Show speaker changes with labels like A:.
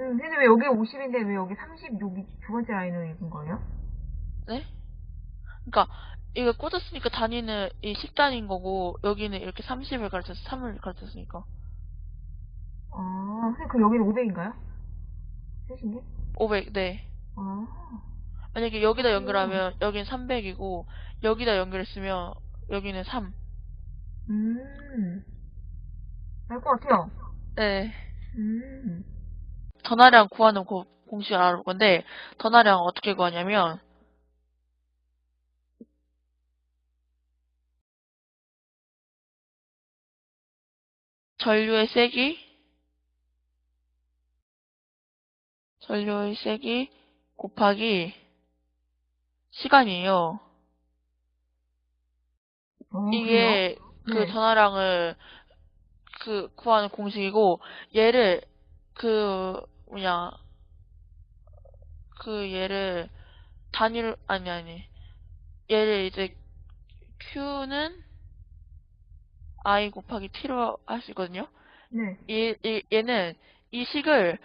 A: 음, 근데 왜 여기 50인데 왜 여기 30 여기 두 번째 라인을 읽은 거예요?
B: 네? 그러니까 이거 꽂았으니까 단위는 이 10단위인 거고 여기는 이렇게 30을 가르쳐서 3을 가르쳤으니까
A: 아, 선생님 그럼 여기는 500인가요? 셋인 게?
B: 500, 네.
A: 아,
B: 만약에 여기다 연결하면 여기는 300이고 여기다 연결했으면 여기는 3.
A: 음, 알 것 같아요.
B: 네.
A: 음,
B: 전화량 구하는 고- 공식을 알아볼 건데 전화량 어떻게 구하냐면 전류의 세기 전류의 세기 곱하기 시간이에요.
A: 어,
B: 이게 그
A: 네.
B: 전화량을 그 구하는 공식이고 얘를 그 뭐냐 그 얘를 단위로 아니 아니 얘를 이제 q는 i 곱하기 t로 할 수 있거든요.
A: 네.
B: 얘, 얘, 얘는 이 식을